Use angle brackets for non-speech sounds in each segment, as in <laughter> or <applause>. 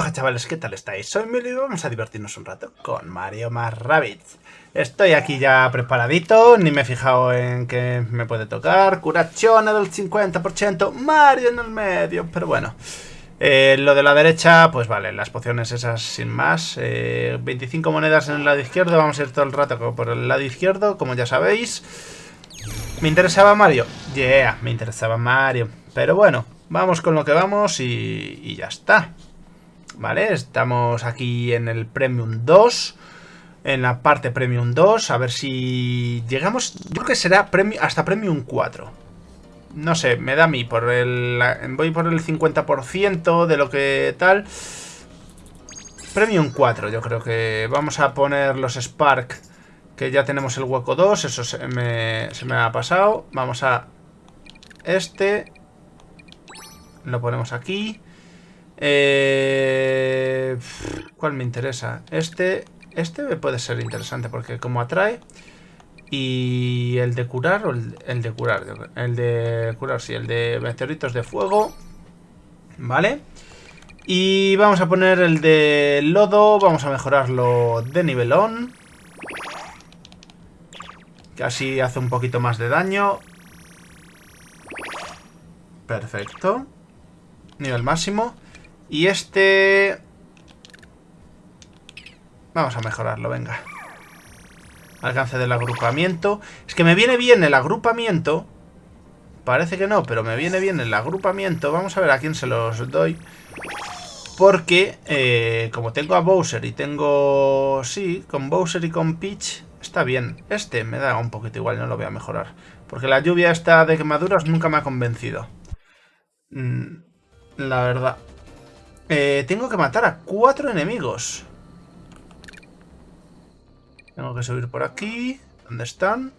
Hola chavales, ¿qué tal estáis? Soy Mili y vamos a divertirnos un rato con Mario más Rabbids. Estoy aquí ya preparadito, ni me he fijado en qué me puede tocar. Curacione del 50%, Mario en el medio, pero bueno. Eh, lo de la derecha, pues vale, las pociones esas sin más. 25 eh, monedas en el lado izquierdo, vamos a ir todo el rato por el lado izquierdo, como ya sabéis. ¿Me interesaba Mario? Yeah, me interesaba Mario. Pero bueno, vamos con lo que vamos y, y ya está. ¿Vale? Estamos aquí en el Premium 2. En la parte Premium 2. A ver si llegamos... Yo creo que será hasta Premium 4. No sé, me da a mí. Por el, voy por el 50% de lo que tal. Premium 4 yo creo que vamos a poner los Spark. Que ya tenemos el hueco 2. Eso se me, se me ha pasado. Vamos a... Este. Lo ponemos aquí. Eh, ¿Cuál me interesa? Este, este puede ser interesante porque como atrae... Y el de curar el, de curar. El de curar, sí. El de meteoritos de fuego. ¿Vale? Y vamos a poner el de lodo. Vamos a mejorarlo de nivelón. Que así hace un poquito más de daño. Perfecto. Nivel máximo. Y este... Vamos a mejorarlo, venga. Alcance del agrupamiento. Es que me viene bien el agrupamiento. Parece que no, pero me viene bien el agrupamiento. Vamos a ver a quién se los doy. Porque, eh, como tengo a Bowser y tengo... Sí, con Bowser y con Peach está bien. Este me da un poquito igual, no lo voy a mejorar. Porque la lluvia esta de quemaduras nunca me ha convencido. Mm, la verdad. Eh, tengo que matar a cuatro enemigos. Tengo que subir por aquí. ¿Dónde están?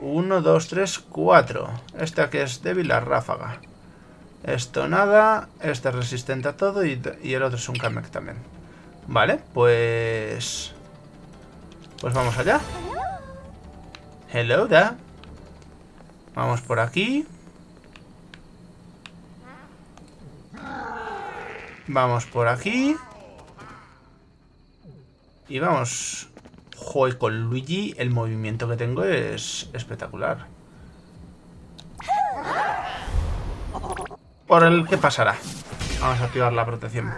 Uno, dos, tres, cuatro. Esta que es débil, la ráfaga. Esto nada. Este es resistente a todo y, el otro es un Kamek también. Vale, pues... Pues vamos allá. Hello da. Vamos por aquí. Vamos por aquí. Y vamos. Joder, con Luigi el movimiento que tengo es espectacular. Por el que pasará. Vamos a activar la protección.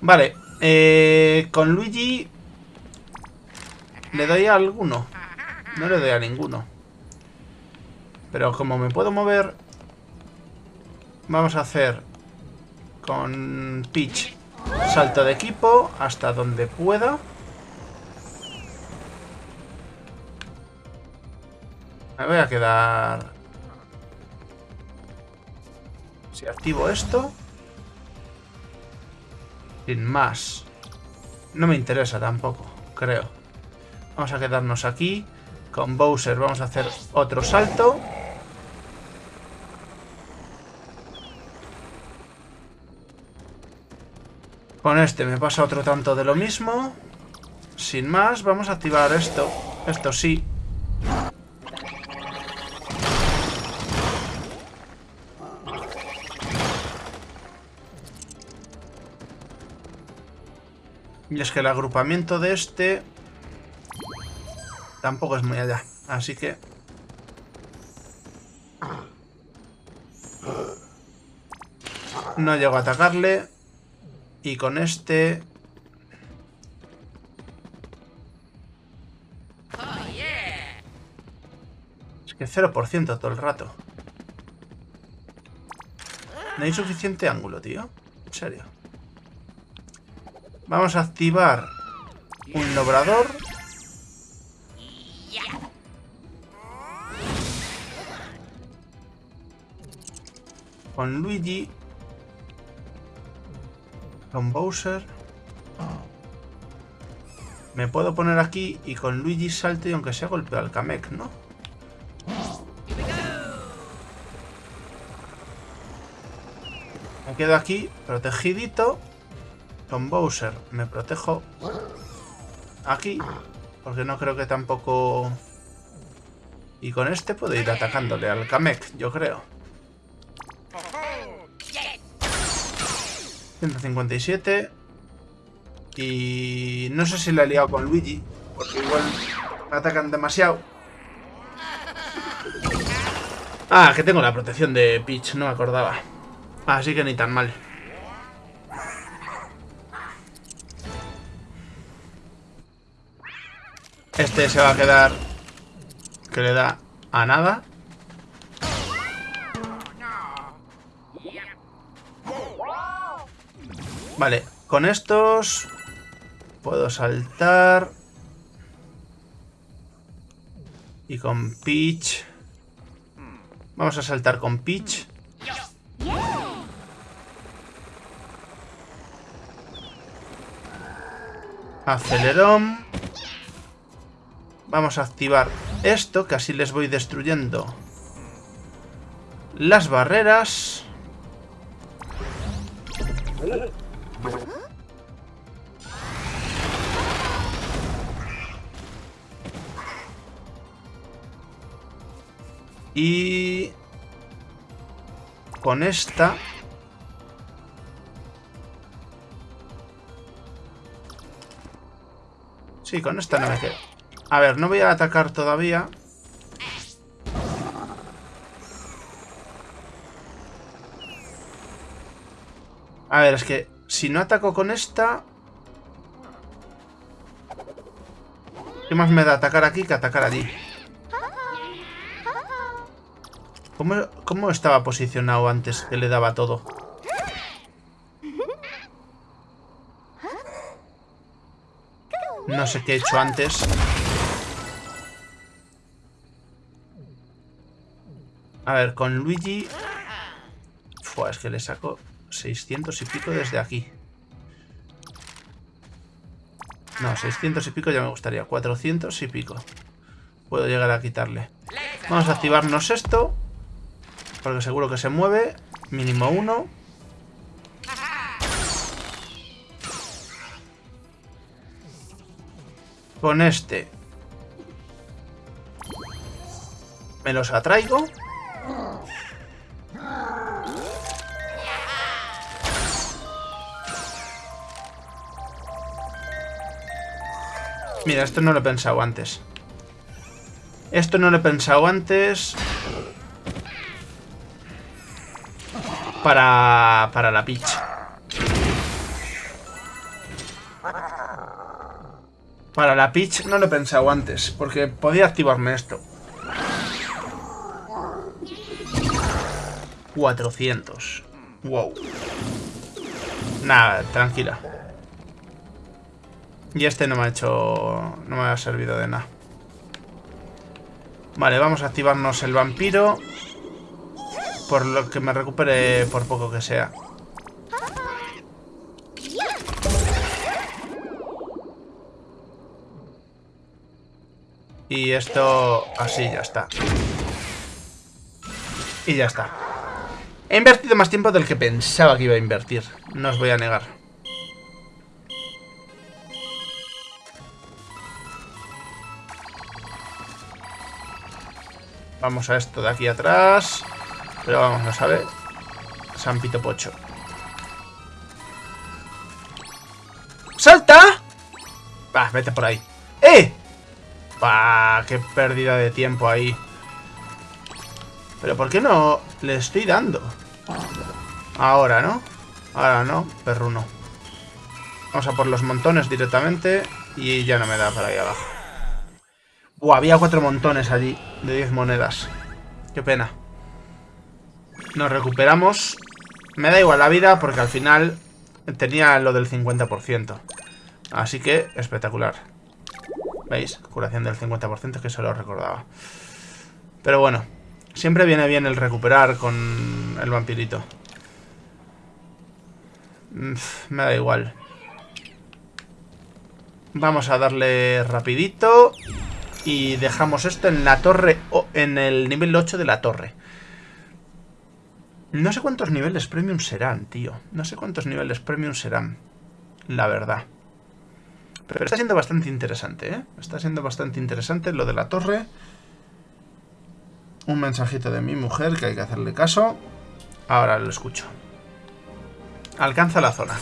Vale. Eh, con Luigi... ¿Le doy a alguno? No le doy a ninguno. Pero como me puedo mover... Vamos a hacer con Peach. Salto de equipo hasta donde pueda. Me voy a quedar... Si activo esto... Sin más. No me interesa tampoco, creo. Vamos a quedarnos aquí. Con Bowser vamos a hacer otro salto. Con este me pasa otro tanto de lo mismo. Sin más, vamos a activar esto. Esto sí. Y es que el agrupamiento de este tampoco es muy allá. Así que... No llego a atacarle. Y con este... Es que 0% todo el rato. No hay suficiente ángulo, tío. En serio. Vamos a activar un logrador. Con Luigi con Bowser. Me puedo poner aquí y con Luigi salte y aunque sea golpeo al Kamek, ¿no? Me quedo aquí, protegidito. Con Bowser me protejo aquí. Porque no creo que tampoco... Y con este puedo ir atacándole al Kamek, yo creo. 157. Y no sé si la he liado con Luigi, porque igual me atacan demasiado. Ah, que tengo la protección de Peach, no me acordaba. Así que ni tan mal. Este se va a quedar... Que le da a nada. Vale, con estos... Puedo saltar... Y con Peach... Vamos a saltar con Peach. Acelerón. Vamos a activar esto, que así les voy destruyendo las barreras. Con esta... Sí, con esta no me quedo. A ver, no voy a atacar todavía. A ver, es que si no ataco con esta... ¿Qué más me da atacar aquí que atacar allí? ¿Cómo, estaba posicionado antes que le daba todo? No sé qué he hecho antes. A ver, con Luigi... Fua, es que le saco 600 y pico desde aquí. No, 600 y pico ya me gustaría. 400 y pico. Puedo llegar a quitarle. Vamos a activarnos esto. Porque seguro que se mueve. Mínimo uno. Con este. Me los atraigo. Mira, esto no lo he pensado antes. Esto no lo he pensado antes. Para, para la pitch. Para la pitch no lo he pensado antes, porque podía activarme esto. 400. Wow. Nada, tranquila. Y este no me ha hecho... No me ha servido de nada. Vale, vamos a activarnos el vampiro. Por lo que me recupere por poco que sea. Y esto así ya está. Y ya está. He invertido más tiempo del que pensaba que iba a invertir. No os voy a negar. Vamos a esto de aquí atrás. Pero vamos, no sabe. San Pito Pocho. ¡Salta! Va, vete por ahí. ¡Eh! ¡Bah! ¡Qué pérdida de tiempo ahí! Pero ¿por qué no le estoy dando? Ahora, ¿no? Ahora no, perruno. Vamos a por los montones directamente y ya no me da para ahí abajo. Había cuatro montones allí de 10 monedas. Qué pena. Nos recuperamos. Me da igual la vida porque al final tenía lo del 50%. Así que espectacular. ¿Veis? Curación del 50% que se lo recordaba. Pero bueno, siempre viene bien el recuperar con el vampirito. Me da igual. Vamos a darle rapidito. Y dejamos esto en la torre, en el nivel 8 de la torre. No sé cuántos niveles premium serán, tío. No sé cuántos niveles premium serán. La verdad. Pero está siendo bastante interesante, ¿eh? Está siendo bastante interesante lo de la torre. Un mensajito de mi mujer que hay que hacerle caso. Ahora lo escucho. Alcanza la zona.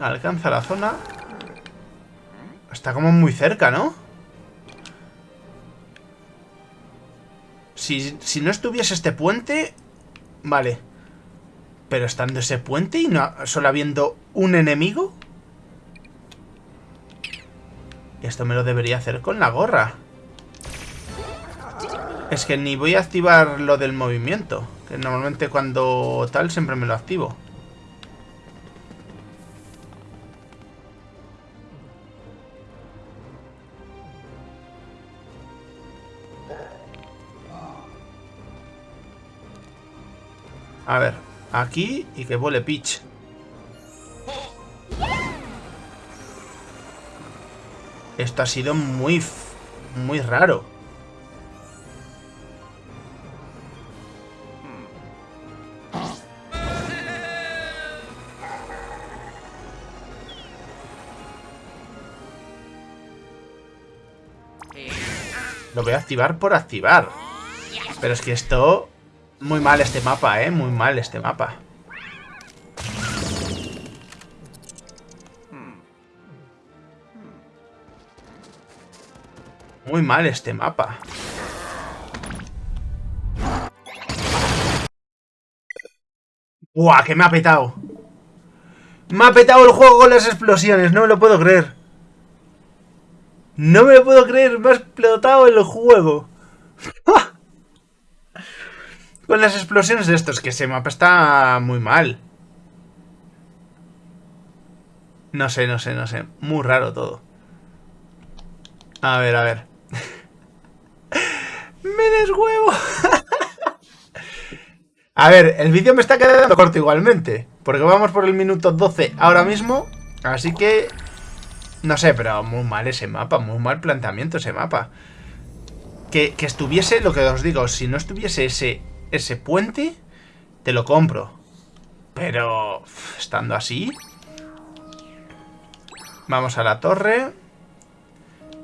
Alcanza la zona. Está como muy cerca, ¿no? Si, si no estuviese este puente... Vale. Pero estando ese puente y no solo habiendo un enemigo... Esto me lo debería hacer con la gorra. Es que ni voy a activar lo del movimiento. Que normalmente cuando tal siempre me lo activo. A ver, aquí y que vuele Peach. Esto ha sido muy, muy raro. Lo voy a activar por activar. Pero es que esto muy mal este mapa, ¿eh? Muy mal este mapa. Muy mal este mapa. ¡Buah! Que me ha petado. Me ha petado el juego con las explosiones. No me lo puedo creer. No me lo puedo creer. Me ha explotado el juego. Con las explosiones de estos, que ese mapa está muy mal. No sé, no sé, no sé. Muy raro todo. A ver, a ver. <laughs> ¡Me deshuevo! <laughs> a ver, el vídeo me está quedando corto igualmente. Porque vamos por el minuto 12 ahora mismo. Así que... No sé, pero muy mal ese mapa. Muy mal planteamiento ese mapa. Que, que estuviese, lo que os digo, si no estuviese ese ese puente, te lo compro. Pero, estando así... Vamos a la torre.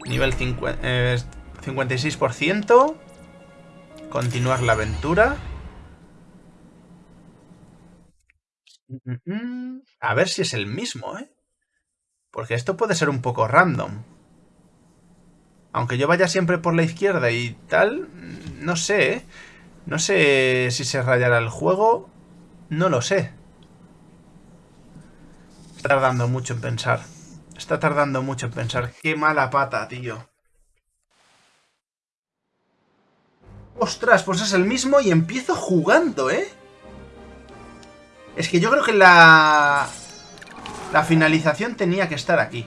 Nivel 56%. Eh, Continuar la aventura. A ver si es el mismo, ¿eh? Porque esto puede ser un poco random. Aunque yo vaya siempre por la izquierda y tal, no sé, ¿eh? No sé si se rayará el juego. No lo sé. Está tardando mucho en pensar. Está tardando mucho en pensar. Qué mala pata, tío. Ostras, pues es el mismo y empiezo jugando, ¿eh? Es que yo creo que la... La finalización tenía que estar aquí.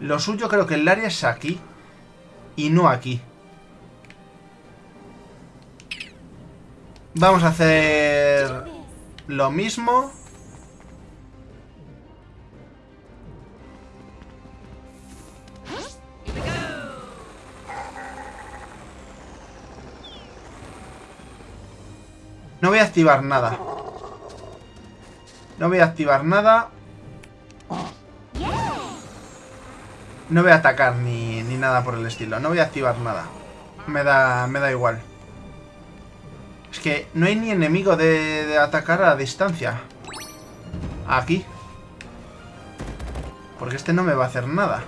Lo suyo creo que el área es aquí. Y no aquí. Vamos a hacer lo mismo. No voy a activar nada. No voy a activar nada. No voy a atacar ni, ni nada por el estilo. No voy a activar nada. Me da, me da igual. Que no hay ni enemigo de, atacar a distancia. Aquí. Porque este no me va a hacer nada.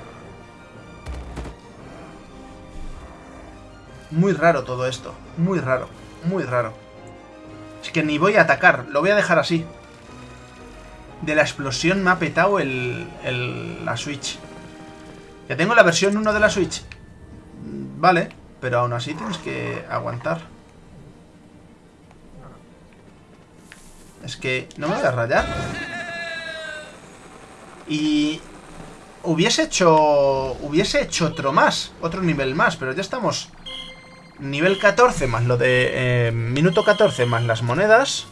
Muy raro todo esto. Muy raro. Muy raro. Es que ni voy a atacar. Lo voy a dejar así. De la explosión me ha petado el, el, la Switch. Ya tengo la versión 1 de la Switch. Vale. Pero aún así tienes que aguantar. Es que no me voy a rayar. Y... Hubiese hecho... Hubiese hecho otro más. Otro nivel más. Pero ya estamos... Nivel 14 más lo de... Eh, minuto 14 más las monedas.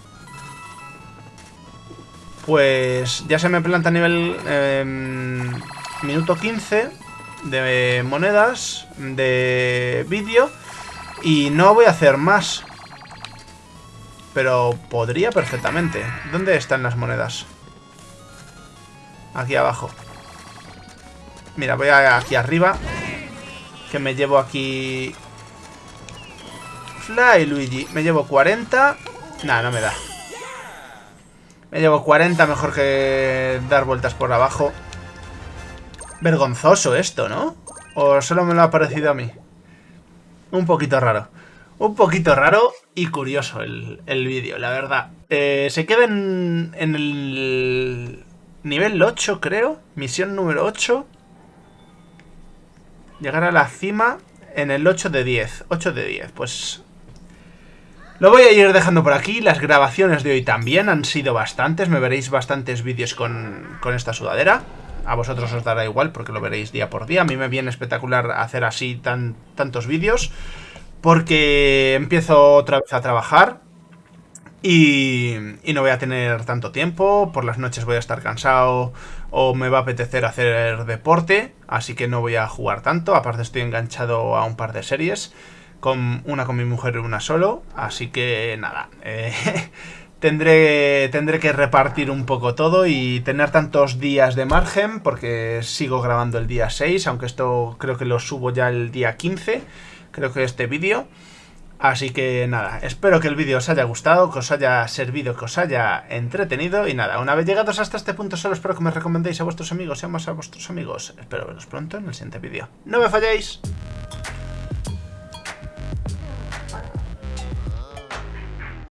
Pues ya se me planta nivel... Em, minuto 15 de monedas de vídeo. Y no voy a hacer más. Pero podría perfectamente. ¿Dónde están las monedas? Aquí abajo. Mira, voy aquí arriba. Que me llevo aquí... Fly, Luigi. Me llevo 40. Nah, no me da. Me llevo 40, mejor que dar vueltas por abajo. Vergonzoso esto, ¿no? ¿O solo me lo ha parecido a mí? Un poquito raro. Un poquito raro y curioso el, vídeo, la verdad. Eh, se queda en, en el nivel 8, creo. Misión número 8. Llegar a la cima en el 8 de 10. 8 de 10, pues... Lo voy a ir dejando por aquí. Las grabaciones de hoy también han sido bastantes. Me veréis bastantes vídeos con, con esta sudadera. A vosotros os dará igual porque lo veréis día por día. A mí me viene espectacular hacer así tan, tantos vídeos. Porque empiezo otra vez a trabajar. Y, no voy a tener tanto tiempo, por las noches voy a estar cansado o me va a apetecer hacer deporte, así que no voy a jugar tanto, aparte estoy enganchado a un par de series, con una con mi mujer y una solo, así que nada, <laughs> eh, tendré, tendré que repartir un poco todo y tener tantos días de margen, porque sigo grabando el día 6, aunque esto creo que lo subo ya el día 15, creo que este vídeo... Así que nada, espero que el vídeo os haya gustado, que os haya servido, que os haya entretenido. Y nada, una vez llegados hasta este punto solo espero que me recomendéis a vuestros amigos y más a vuestros amigos. Espero veros pronto en el siguiente vídeo. ¡No me falléis!